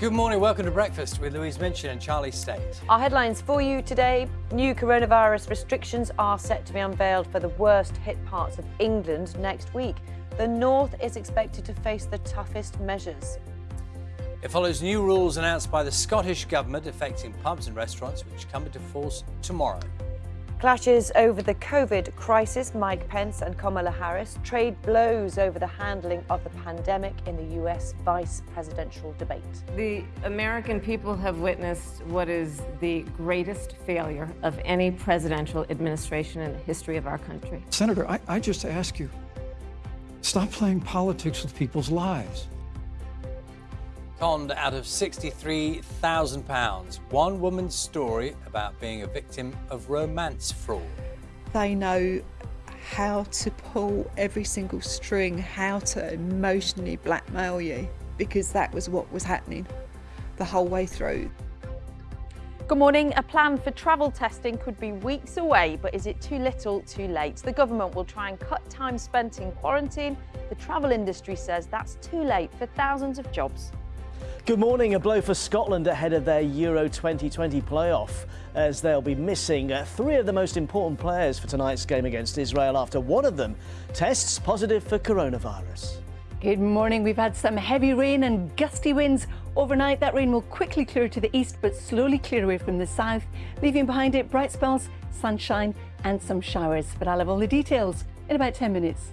Good morning, welcome to Breakfast with Louise Minchin and Charlie Stayt. Our headlines for you today. New coronavirus restrictions are set to be unveiled for the worst hit parts of England next week. The North is expected to face the toughest measures. It follows new rules announced by the Scottish Government affecting pubs and restaurants, which come into force tomorrow. Clashes over the COVID crisis, Mike Pence and Kamala Harris trade blows over the handling of the pandemic in the US vice presidential debate. The American people have witnessed what is the greatest failure of any presidential administration in the history of our country. Senator, I, I just ask you, stop playing politics with people's lives. Conned out of £63,000. One woman's story about being a victim of romance fraud. They know how to pull every single string, how to emotionally blackmail you, because that was what was happening the whole way through. Good morning. A plan for travel testing could be weeks away, but is it too little, too late? The government will try and cut time spent in quarantine. The travel industry says that's too late for thousands of jobs. Good morning. A blow for Scotland ahead of their Euro 2020 playoff as they'll be missing uh, three of the most important players for tonight's game against Israel after one of them tests positive for coronavirus. Good morning. We've had some heavy rain and gusty winds. Overnight, that rain will quickly clear to the east but slowly clear away from the south, leaving behind it bright spells, sunshine and some showers. But I'll have all the details in about 10 minutes.